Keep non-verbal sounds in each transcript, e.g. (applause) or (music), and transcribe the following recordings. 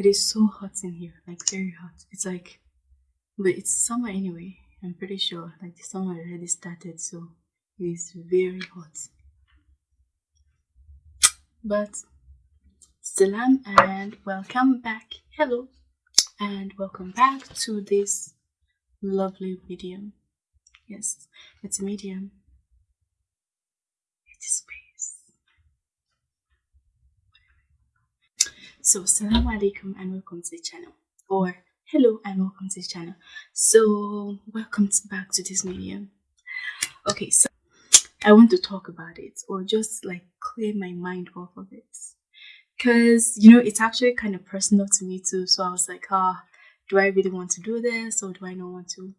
It is so hot in here, like very hot. It's like, but it's summer anyway. I'm pretty sure, like the summer already started, so it is very hot. But salam and welcome back. Hello and welcome back to this lovely medium. Yes, it's a medium. It is space. So, salam alaikum and welcome to the channel. Or hello and welcome to the channel. So, welcome back to this medium. Okay, so I want to talk about it or just like clear my mind off of it because you know it's actually kind of personal to me too so i was like ah do i really want to do this or do i not want to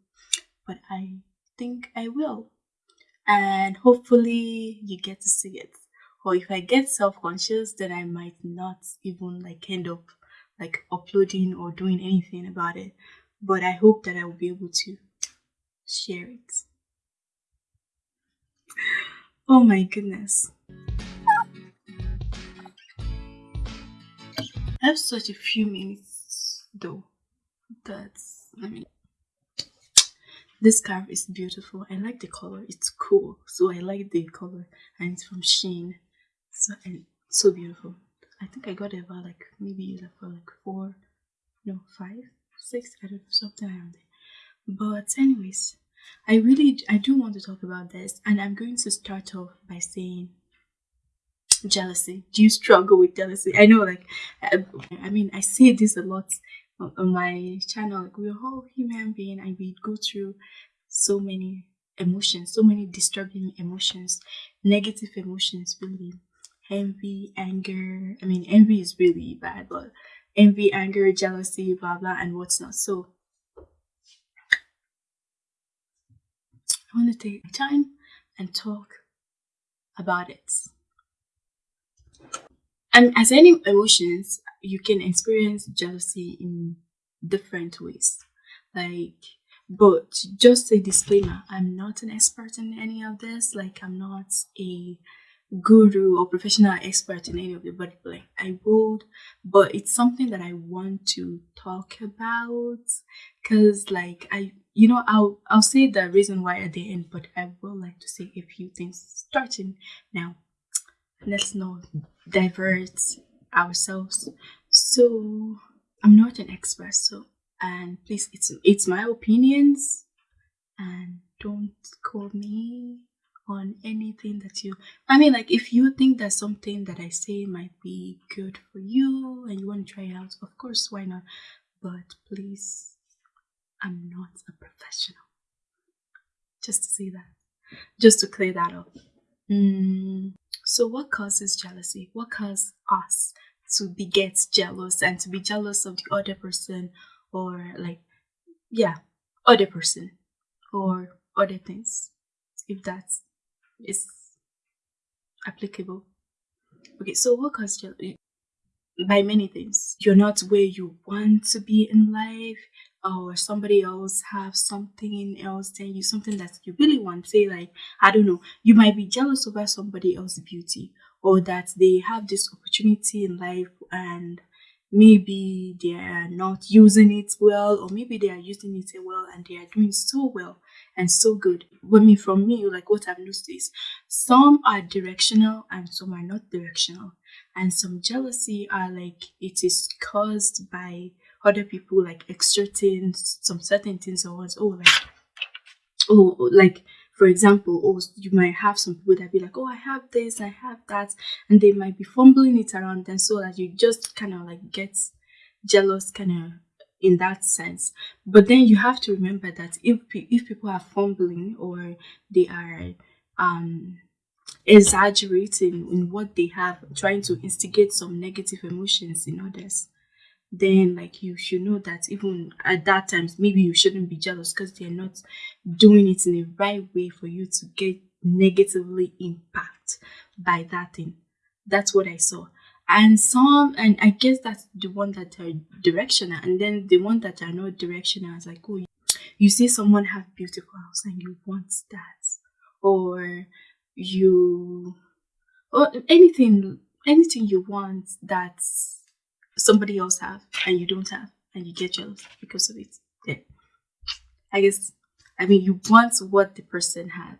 but i think i will and hopefully you get to see it or if i get self-conscious then i might not even like end up like uploading or doing anything about it but i hope that i will be able to share it oh my goodness I have such a few minutes though. That's I mean this scarf is beautiful. I like the color. It's cool. So I like the color and it's from Shein. So so beautiful. I think I got it about like maybe like for like four, no five, six, I don't know, something around there. But anyways, I really I do want to talk about this and I'm going to start off by saying jealousy do you struggle with jealousy i know like I, I mean i say this a lot on, on my channel like we're all human being and we go through so many emotions so many disturbing emotions negative emotions really envy anger i mean envy is really bad but envy anger jealousy blah blah and what's not so i want to take time and talk about it and as any emotions, you can experience jealousy in different ways. Like, but just a disclaimer, I'm not an expert in any of this. Like, I'm not a guru or professional expert in any of the but like I would, but it's something that I want to talk about because like I you know I'll I'll say the reason why at the end, but I will like to say a few things starting now. Let's not divert ourselves. So i'm not an expert so and please it's it's my opinions and don't call me on anything that you i mean like if you think that something that i say might be good for you and you want to try it out of course why not? But please i'm not a professional. Just to say that. Just to clear that up. Mm, so, what causes jealousy? What causes us to be get jealous and to be jealous of the other person, or like, yeah, other person, or other things, if that is applicable. Okay, so what causes jealousy? By many things. You're not where you want to be in life or somebody else have something else than you something that you really want say like i don't know you might be jealous over somebody else's beauty or that they have this opportunity in life and maybe they are not using it well or maybe they are using it well and they are doing so well and so good. But me from me like what i've noticed is some are directional and some are not directional. And some jealousy are like it is caused by other people like exerting some certain things or what oh like oh like for example or you might have some people that be like oh i have this i have that and they might be fumbling it around and so that you just kind of like get jealous kind of in that sense. But then you have to remember that if if people are fumbling or they are um exaggerating in what they have trying to instigate some negative emotions in others then like you should know that even at that times maybe you shouldn't be jealous because they're not doing it in the right way for you to get negatively impact by that thing. That's what i saw. And some and i guess that's the one that are directional and then the one that are not directional is like oh you see someone have beautiful house and you want that or you or anything anything you want that's somebody else have and you don't have and you get jealous because of it. Yeah. I guess I mean you want what the person have.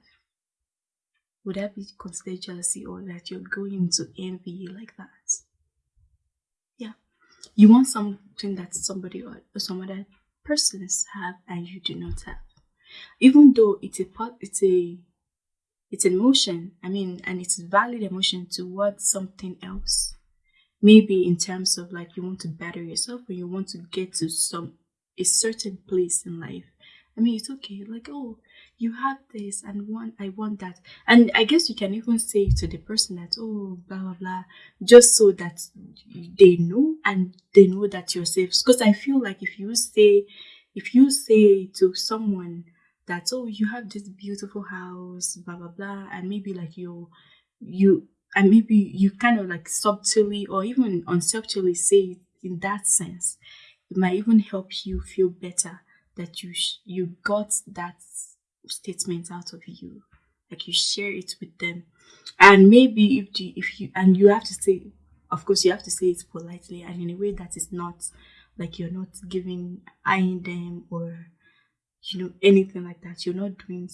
Would that be considered jealousy or that you're going to envy like that? Yeah. You want something that somebody or some other persons have and you do not have. Even though it's a part it's a it's an emotion, I mean, and it's valid emotion towards something else maybe in terms of like you want to better yourself or you want to get to some a certain place in life. I mean it's okay. Like oh you have this and want i want that. And i guess you can even say to the person that oh blah blah blah just so that they know and they know that you're safe. Because i feel like if you say if you say to someone that oh you have this beautiful house blah blah blah and maybe like you you and maybe you kind of like subtly or even unsubtly say it in that sense it might even help you feel better that you you got that statement out of you like you share it with them. And maybe if the if you and you have to say of course you have to say it politely and in a way that is not like you're not giving eyeing them or you know anything like that. You're not doing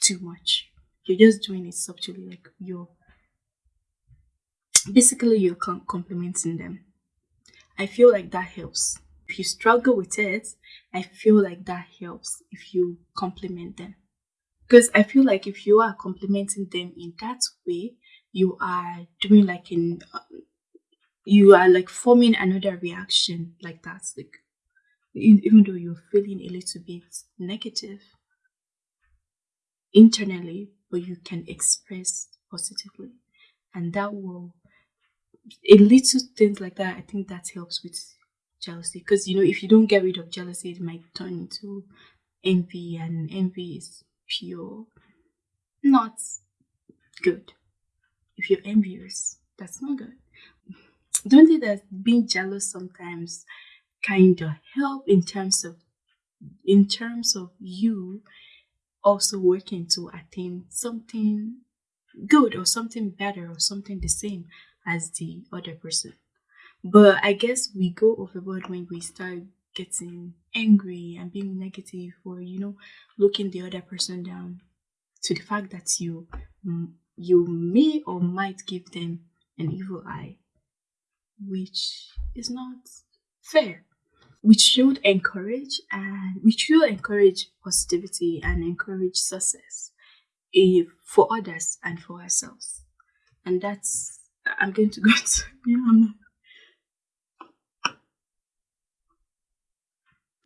too much. You're just doing it subtly like you're basically you're complimenting them. I feel like that helps. If you struggle with it i feel like that helps if you compliment them. Because i feel like if you are complimenting them in that way you are doing like in uh, you are like forming another reaction like that. Like even though you're feeling a little bit negative internally but you can express positively. And that will a little things like that, I think that helps with jealousy. Because you know, if you don't get rid of jealousy, it might turn into envy, and envy is pure, not good. If you're envious, that's not good. Don't think that being jealous sometimes kind of help in terms of in terms of you also working to attain something good or something better or something the same as the other person. But I guess we go overboard when we start getting angry and being negative or you know looking the other person down to the fact that you you may or might give them an evil eye which is not fair we should encourage and we should encourage positivity and encourage success if, eh, for others and for ourselves and that's I'm going to go (laughs) to yeah,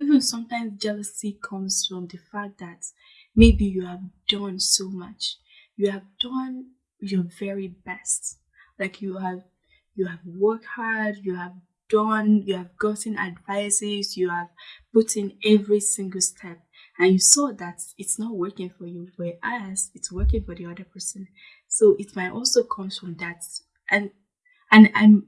Even sometimes jealousy comes from the fact that maybe you have done so much. You have done your very best. Like you have you have worked hard, you have done, you have gotten advices, you have put in every single step and you saw that it's not working for you whereas it's working for the other person so it might also come from that and and I'm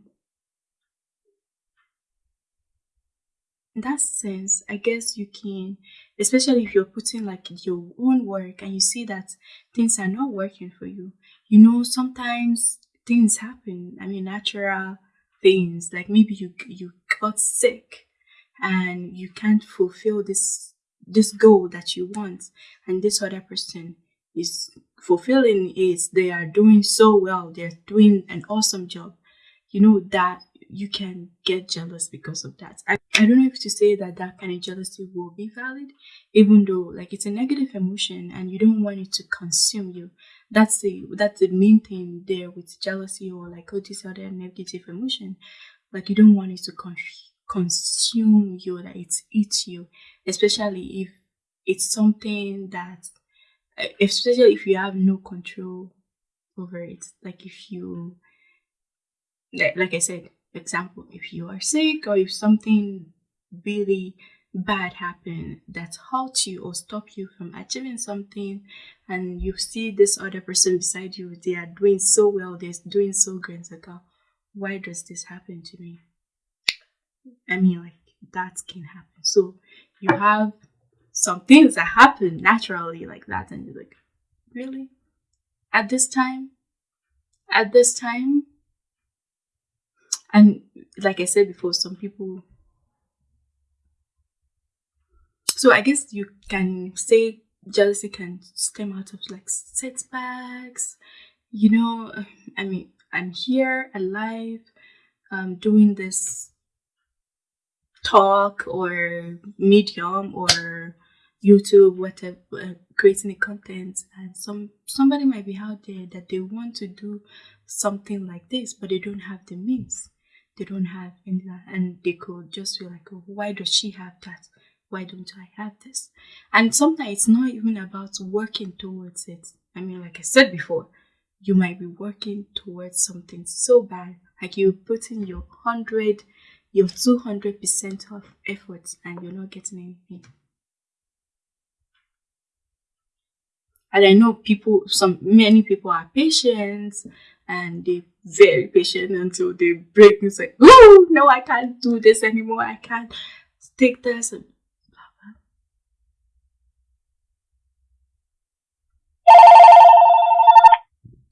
in that sense, I guess you can, especially if you're putting like your own work and you see that things are not working for you. You know, sometimes things happen. I mean, natural things like maybe you you got sick and you can't fulfill this this goal that you want, and this other person is fulfilling is they are doing so well, they're doing an awesome job, you know, that you can get jealous because of that. I, I don't know if to say that that kind of jealousy will be valid, even though like it's a negative emotion and you don't want it to consume you. That's the that's the main thing there with jealousy or like all this other negative emotion. Like you don't want it to con- consume you, that it eats you, especially if it's something that especially if you have no control over it. Like if you like i said example if you are sick or if something really bad happen that halt you or stop you from achieving something and you see this other person beside you they are doing so well they're doing so great like oh, why does this happen to me? I mean like that can happen. So you have some things that happen naturally like that and you're like really at this time at this time And like I said before, some people. So I guess you can say jealousy can stem out of like setbacks. You know, I mean, I'm here alive, um, doing this talk or medium or YouTube, whatever, uh, creating the content, and some somebody might be out there that they want to do something like this, but they don't have the means. They don't have any, and they could just feel like, oh, why does she have that? Why don't I have this? And sometimes it's not even about working towards it. I mean, like I said before, you might be working towards something so bad, like you're putting your hundred, your two hundred percent of efforts, and you're not getting anything. And I know people, some many people are patient and they very patient until they break. And say, Oh no, I can't do this anymore. I can't take this. And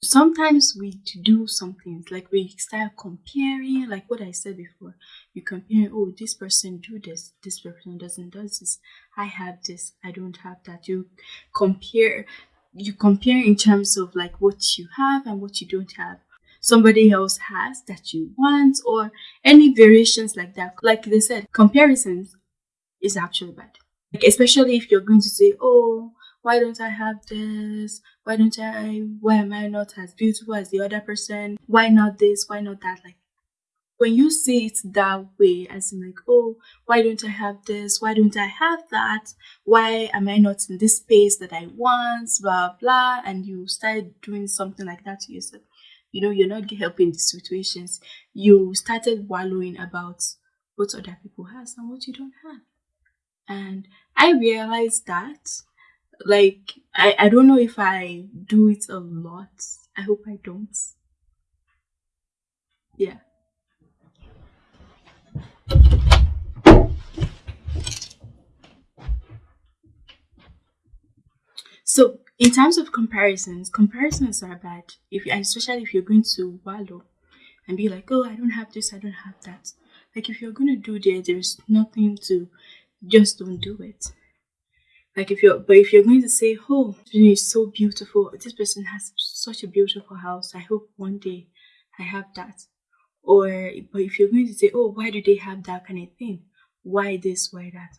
sometimes we do some things like we start comparing like what i said before. You compare oh this person do this this person doesn't does this. I have this i don't have that. You compare you compare in terms of like what you have and what you don't have. Somebody else has that you want or any variations like that. Like they said comparisons is actually bad. Like especially if you're going to say oh why don't i have this? Why don't i why am i not as beautiful as the other person? Why not this? Why not that? Like when you see it that way, as in like, oh, why don't I have this? Why don't I have that? Why am I not in this space that I want? Blah blah, and you start doing something like that to yourself. You know, you're not helping the situations. You started wallowing about what other people has and what you don't have. And I realized that, like, I, I don't know if I do it a lot. I hope I don't. Yeah. So in terms of comparisons, comparisons are bad. If especially if you're going to wallow and be like, oh, I don't have this, I don't have that. Like if you're gonna do that, there's nothing to just don't do it. Like if you're but if you're going to say, Oh, it's so beautiful, this person has such a beautiful house. I hope one day I have that. Or but if you're going to say, Oh, why do they have that kind of thing? Why this, why that?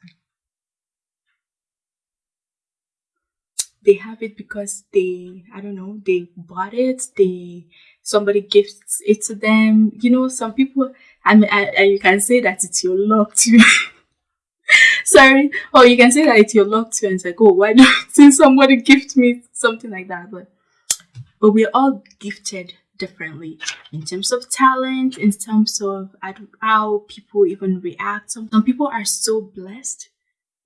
they have it because they i don't know they bought it they somebody gifts it to them you know some people I mean, you can say that it's your luck too (laughs) sorry or you can say that it's your luck too and it's like oh why (laughs) don't somebody gift me something like that but but we're all gifted differently in terms of talent in terms of how people even react some, some people are so blessed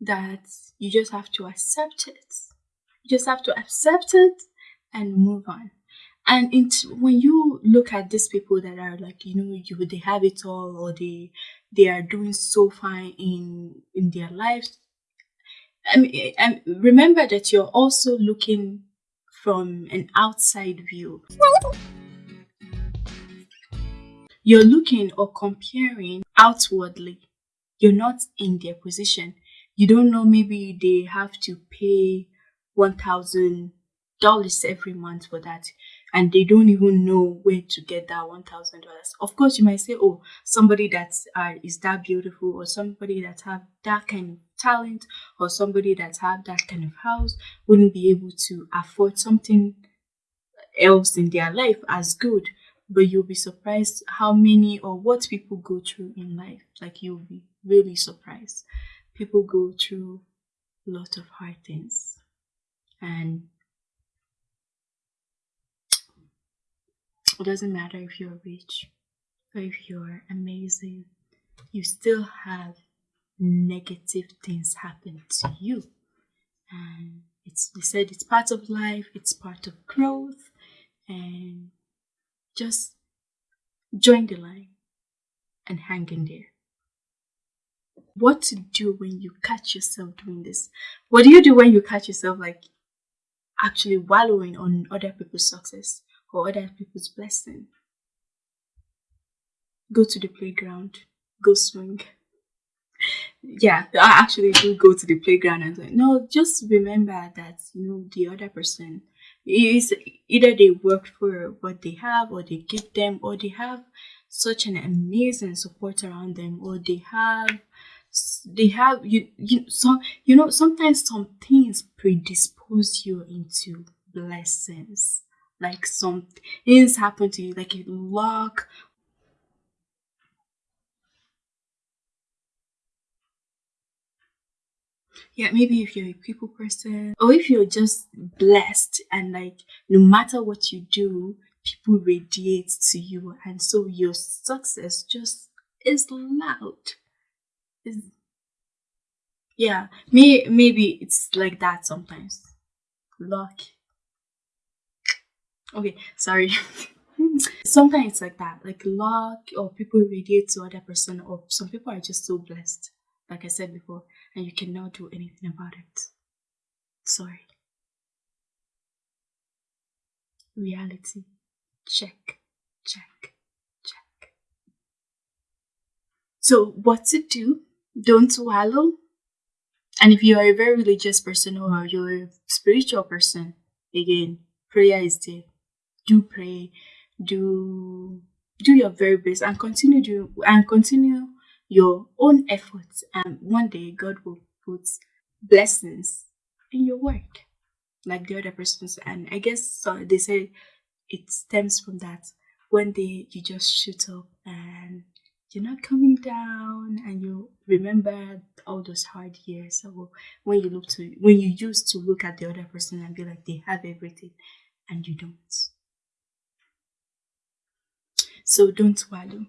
that you just have to accept it you just have to accept it and move on. And when you look at these people that are like, you know, you they have it all or they they are doing so fine in in their lives. Mean, eh, and remember that you're also looking from an outside view. You're looking or comparing outwardly. You're not in their position. You don't know maybe they have to pay $1,000 every month for that and they don't even know where to get that $1,000. Of course, you might say, oh, somebody that uh, is that beautiful or somebody that have that kind of talent or somebody that have that kind of house wouldn't be able to afford something else in their life as good. But you'll be surprised how many or what people go through in life. Like you'll be really surprised. People go through a lot of hard things and it doesn't matter if you're rich or if you're amazing, you still have negative things happen to you. And it's they said it's part of life, it's part of growth, and just join the line and hang in there. What to do when you catch yourself doing this? What do you do when you catch yourself like actually wallowing on other people's success or other people's blessing. go to the playground, go swing. yeah, I actually do go to the playground and say, no, just remember that, you know, the other person is either they work for what they have or they give them or they have such an amazing support around them or they have they have you you some you know sometimes some things predispose you into blessings. Like some things happen to you like a luck yeah maybe if you're a people person or if you're just blessed and like no matter what you do people radiate to you and so your success just is loud. Is yeah may, maybe it's like that sometimes. Luck. Okay sorry. (laughs) Sometimes it's like that like luck or people radiate to other person or some people are just so blessed like i said before and you cannot do anything about it. Sorry. Reality. Check. Check. Check. So what to do? Don't swallow. and if you are a very religious person or you're a spiritual person again prayer is there. Do pray, do do your very best and continue do and continue your own efforts and one day God will put blessings in your work like the other persons. And I guess so they say it stems from that. One day you just shoot up and you're not coming down and you remember all those hard years. So when you look to when you used to look at the other person and be like they have everything and you don't. So don't wallow.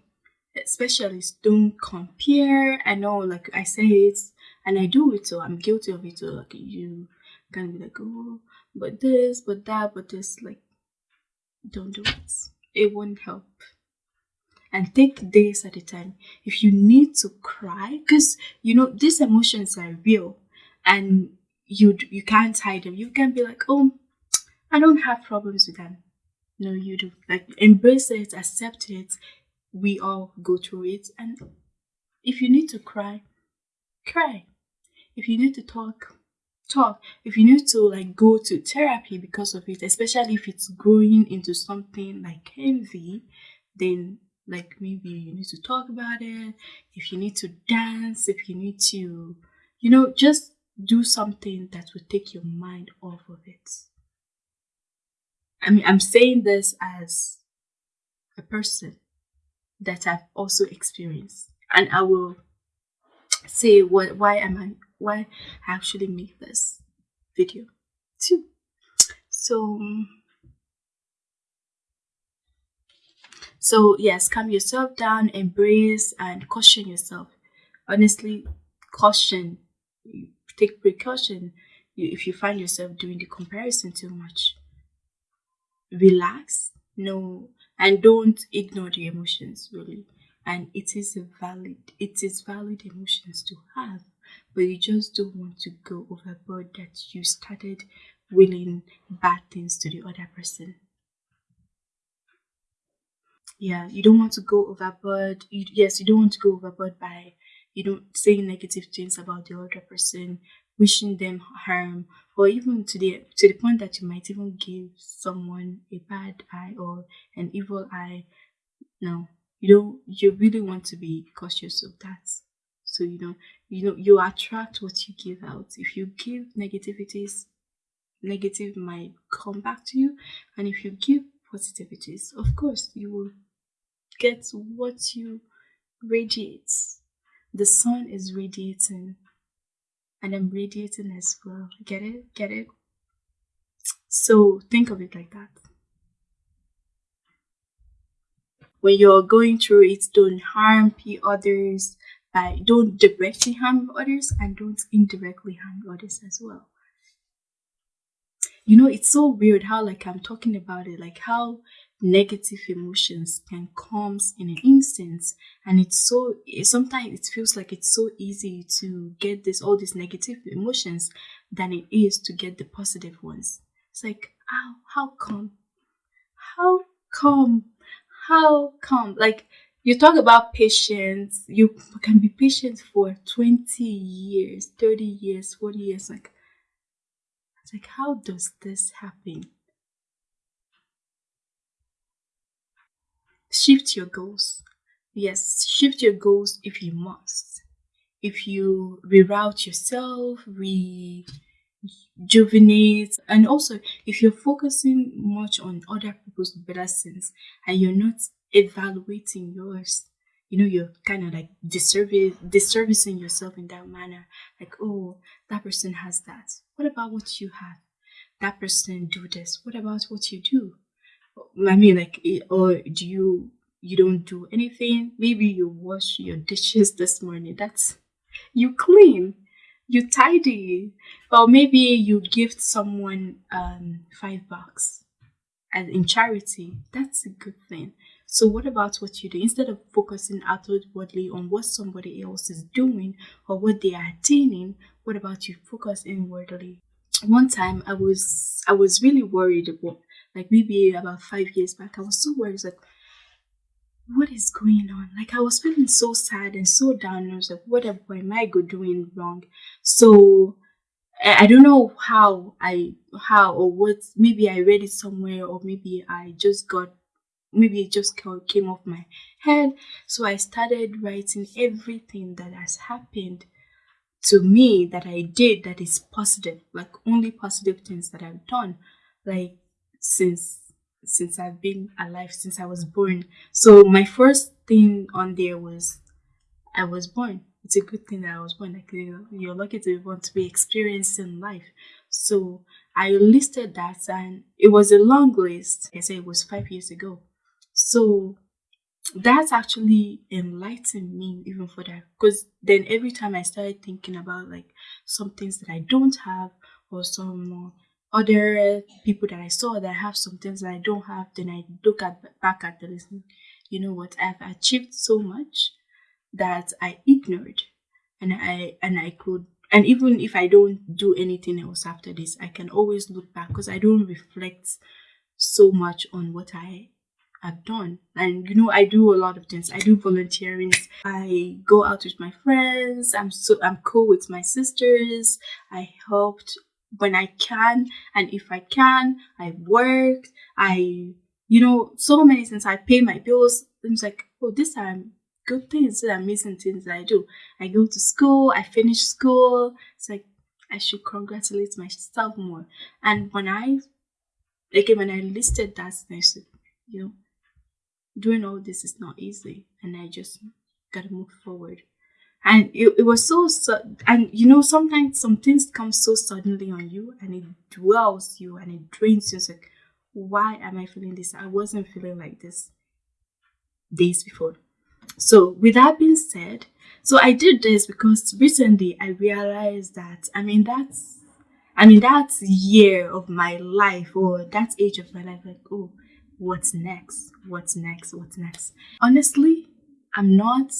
Especially don't compare. I know, like I say it, and I do it, so I'm guilty of it. So like you can be like, oh, but this, but that, but this. Like, don't do it. It won't help. And take days at a time. If you need to cry, because you know these emotions are real, and you you can't hide them. You can be like, oh, I don't have problems with them no you do like embrace it accept it we all go through it. And if you need to cry cry. If you need to talk talk. If you need to like go to therapy because of it especially if it's growing into something like envy then like maybe you need to talk about it. If you need to dance if you need to you know just do something that will take your mind off of it. I mean, I'm saying this as a person that I've also experienced, and I will say what why am I why I actually make this video too. So mm, so yes, calm yourself down, embrace and caution yourself. Honestly, caution. Take precaution if you find yourself doing the comparison too much relax no and don't ignore the emotions really. And it is a valid it is valid emotions to have but you just don't want to go overboard that you started willing bad things to the other person. Yeah you don't want to go overboard you, yes you don't want to go overboard by you know saying negative things about the other person wishing them harm or even to the to the point that you might even give someone a bad eye or an evil eye. No you don't you really want to be cautious of that. So you know you know you attract what you give out. If you give negativities negative might come back to you. And if you give positivities of course you will get what you radiate. The sun is radiating and I'm radiating as well. Get it? Get it? So think of it like that. When you're going through it, don't harm others. By don't directly harm others and don't indirectly harm others as well. You know, it's so weird how like I'm talking about it, like how negative emotions can come in an instant and it's so eh, sometimes it feels like it's so easy to get this all these negative emotions than it is to get the positive ones it's like how how come how come how come like you talk about patience. You can be patient for 20 years, 30 years, 40 years. Like, it's like, how does this happen? Shift your goals. Yes, shift your goals if you must. If you reroute yourself, rejuvenate, and also if you're focusing much on other people's blessings and you're not evaluating yours, you know, you're kind of like disservice, disservicing yourself in that manner. Like, oh, that person has that. What about what you have? That person do this. What about what you do? I mean, like, or do you you don't do anything? Maybe you wash your dishes this morning. That's you clean, you tidy, or maybe you gift someone um five bucks as in charity. That's a good thing. So what about what you do? Instead of focusing outwardly on what somebody else is doing or what they are attaining, what about you focus inwardly? One time I was I was really worried about like maybe about five years back, I was so worried like what is going on? Like I was feeling so sad and so down. I was like, what am I doing wrong? So I don't know how I how or what maybe I read it somewhere or maybe I just got maybe it just came off my head. So I started writing everything that has happened to me that I did that is positive, like only positive things that I've done, like since since I've been alive, since I was born. So my first thing on there was I was born. It's a good thing that I was born. Like you're lucky to want to be experienced in life. So I listed that, and it was a long list. I said it was five years ago. So that's actually enlightened me even for that because then every time I started thinking about like some things that I don't have or some other people that I saw that have some things that I don't have, then I look at back at the list. You know what? I've achieved so much that I ignored, and I and I could. And even if I don't do anything else after this, I can always look back because I don't reflect so much on what I have done. And you know, I do a lot of things. I do volunteering. I go out with my friends. I'm so I'm cool with my sisters. I helped when I can and if I can, I work, I you know, so many things. I pay my bills. It's like, oh, these are good things, these are amazing things I do. I go to school, I finish school. It's like I should congratulate myself more. And when I again when I listed that I said, you know, doing all this is not easy and I just gotta move forward and it, it was so, so and you know sometimes some things come so suddenly on you and it dwells you and it drains you. It's like why am i feeling this? I wasn't feeling like this days before. So with that being said so i did this because recently i realized that i mean that's i mean that year of my life or that age of my life like oh what's next? What's next? What's next? Honestly i'm not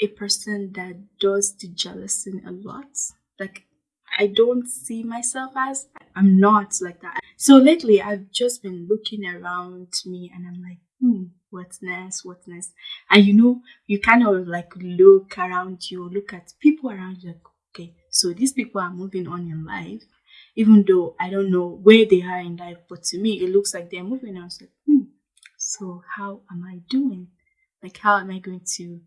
a person that does the jealousy a lot. Like I don't see myself as I'm not like that. So lately I've just been looking around me and I'm like, hmm, what's next? What's next? And you know, you kind of like look around you, look at people around you, like, okay, so these people are moving on in life, even though I don't know where they are in life, but to me it looks like they're moving on. So, like, hmm, so how am I doing? Like how am I going to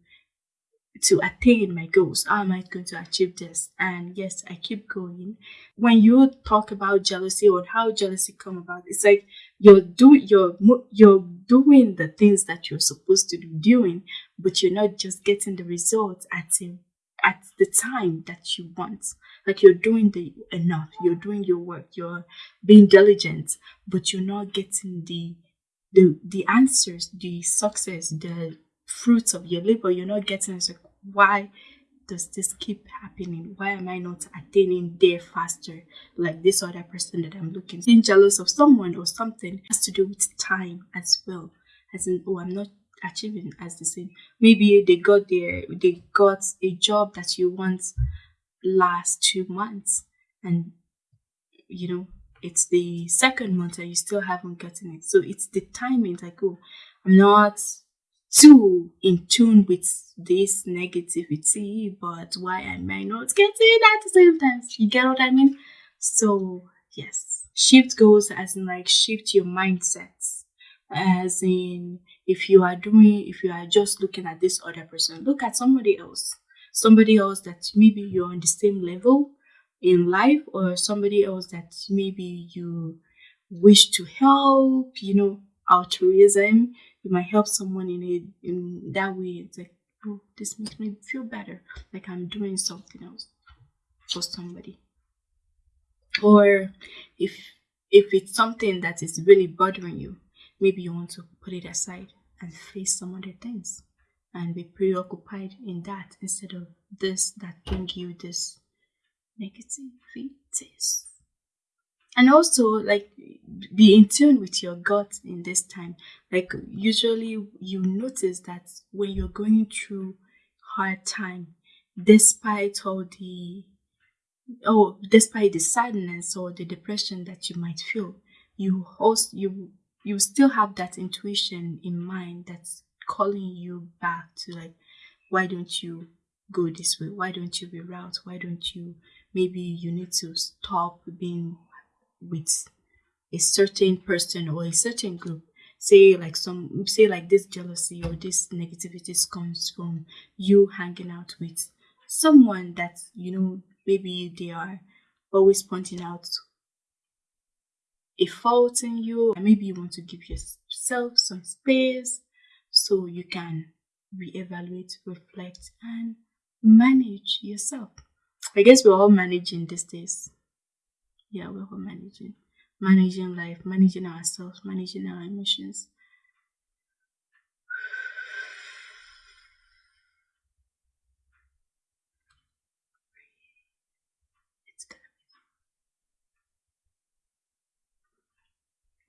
to attain my goals? How am I going to achieve this? And yes, I keep going. When you talk about jealousy or how jealousy come about, it's like you're do you're you're doing the things that you're supposed to be doing, but you're not just getting the results at a, at the time that you want. Like you're doing the enough, you're doing your work, you're being diligent, but you're not getting the the the answers, the success, the fruits of your labor you're not getting it's like why does this keep happening? Why am i not attaining there faster? Like this other person that i'm looking being jealous of someone or something has to do with time as well. As in oh i'm not achieving as the same. Maybe they got there they got a job that you want last two months and you know it's the second month and you still haven't gotten it. So it's the timing like oh i'm not too in tune with this negativity, but why am I not getting at the same time? You get what I mean? So, yes, shift goals as in like shift your mindsets, as in if you are doing, if you are just looking at this other person, look at somebody else, somebody else that maybe you're on the same level in life, or somebody else that maybe you wish to help, you know, altruism you might help someone in it in that way. It's like oh this makes me feel better. Like i'm doing something else for somebody. Or if if it's something that is really bothering you maybe you want to put it aside and face some other things and be preoccupied in that instead of this that bring you this negativities and also like be in tune with your gut in this time. Like usually you notice that when you're going through hard time despite all the oh despite the sadness or the depression that you might feel you also you you still have that intuition in mind that's calling you back to like why don't you go this way? Why don't you reroute why don't you maybe you need to stop being with a certain person or a certain group. Say like some say like this jealousy or this negativity comes from you hanging out with someone that you know maybe they are always pointing out a fault in you. And maybe you want to give yourself some space so you can reevaluate reflect and manage yourself. I guess we're all managing these days yeah we're managing managing life managing ourselves managing our emotions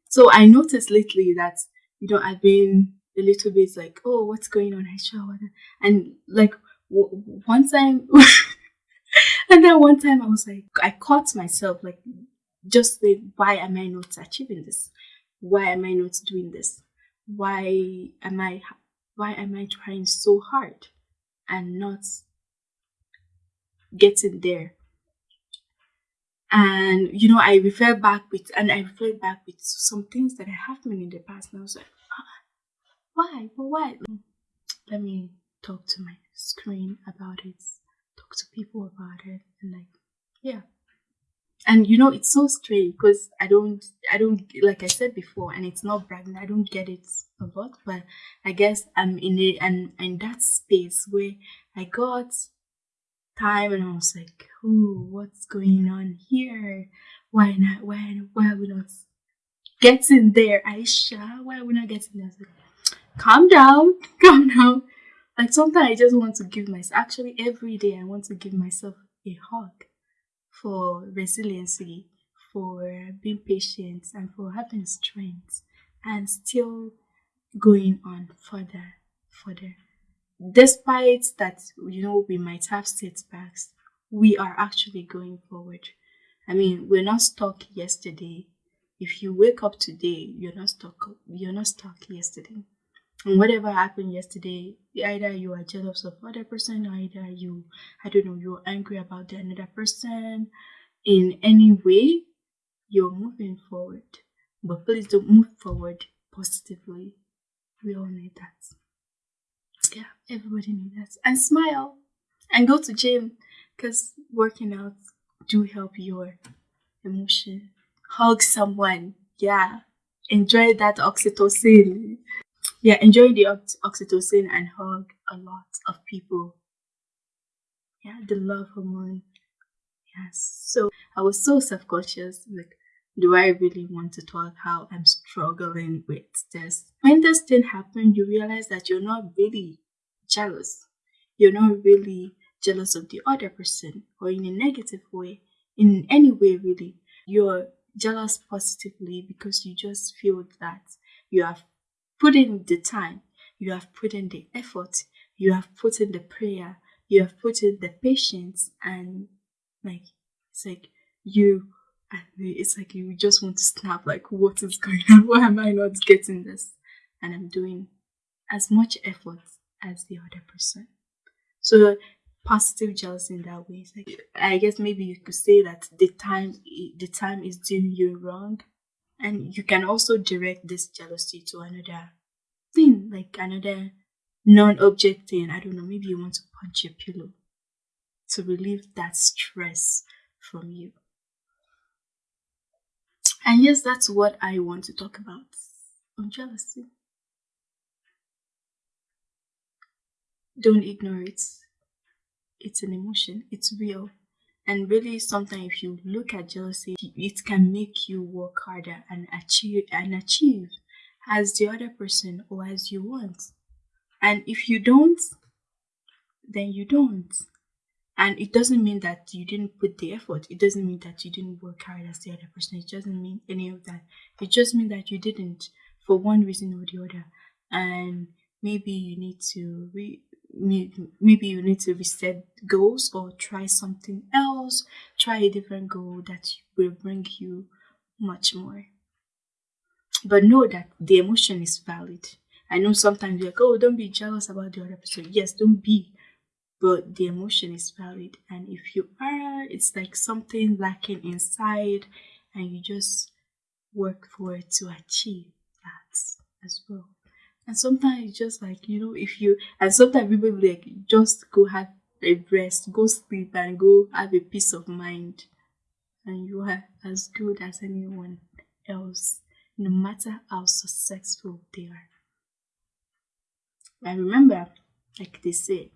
so i noticed lately that you know i've been a little bit like oh what's going on Aisha? and like one time (laughs) and then one time I was like, I caught myself like, just like, why am I not achieving this? Why am I not doing this? Why am I, why am I trying so hard and not getting there? And you know, I refer back with, and I reflect back with some things that I have done in the past, and I was like, ah, why? But why? Let me talk to my screen about it talk to people about it and like yeah. And you know it's so strange because i don't i don't like i said before and it's not bragging i don't get it a lot but i guess i'm in it and in that space where i got time and i was like oh what's going on here? Why not why why are we not getting there? Aisha why are we not getting there? Like, calm down (laughs) calm down like sometimes I just want to give myself, actually, every day I want to give myself a hug for resiliency, for being patient, and for having strength and still going on further, further. Despite that, you know, we might have setbacks, we are actually going forward. I mean, we're not stuck yesterday. If you wake up today, you're not stuck. You're not stuck yesterday whatever happened yesterday either you are jealous of other person or either you i don't know you're angry about the another person in any way you're moving forward. But please don't move forward positively. We all need that. Yeah everybody needs that. And smile. And go to gym. Because working out do help your emotion. Hug someone. Yeah. Enjoy that oxytocin yeah, enjoy the oxytocin and hug a lot of people. Yeah, the love hormone. Yes. So I was so self conscious. Like, do I really want to talk how I'm struggling with this? When this thing happened, you realize that you're not really jealous. You're not really jealous of the other person or in a negative way, in any way, really. You're jealous positively because you just feel that you have put in the time, you have put in the effort, you have put in the prayer, you have put in the patience, and like it's like you it's like you just want to snap like what is going on (laughs) why am i not getting this and i'm doing as much effort as the other person. So positive jealousy in that way. Like, I guess maybe you could say that the time the time is doing you wrong, and you can also direct this jealousy to another thing, like another non-object thing. I don't know. Maybe you want to punch your pillow to relieve that stress from you. And yes, that's what I want to talk about on jealousy. Don't ignore it. It's an emotion, it's real. And really, sometimes if you look at jealousy, it can make you work harder and achieve and achieve as the other person or as you want. And if you don't, then you don't. And it doesn't mean that you didn't put the effort. It doesn't mean that you didn't work hard as the other person. It doesn't mean any of that. It just means that you didn't for one reason or the other. And maybe you need to re maybe you need to reset goals or try something else try a different goal that will bring you much more. But know that the emotion is valid. I know sometimes you're like oh don't be jealous about the other person. Yes don't be. But the emotion is valid. And if you are it's like something lacking inside and you just work for it to achieve that as well and sometimes it's just like, you know, if you, and sometimes people like, just go have a rest, go sleep and go have a peace of mind. And you are as good as anyone else, no matter how successful they are. And remember, like they say,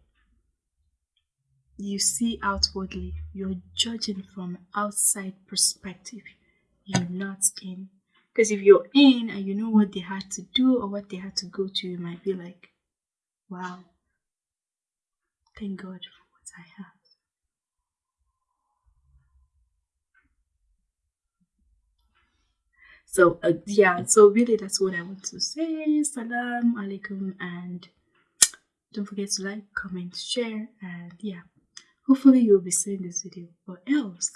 you see outwardly, you're judging from outside perspective. You're not in because if you're in and you know what they had to do or what they had to go to, you might be like, wow, thank God for what I have. So, uh, yeah, so really that's what I want to say. Salam alaikum and don't forget to like, comment, share, and yeah, hopefully you'll be seeing this video or else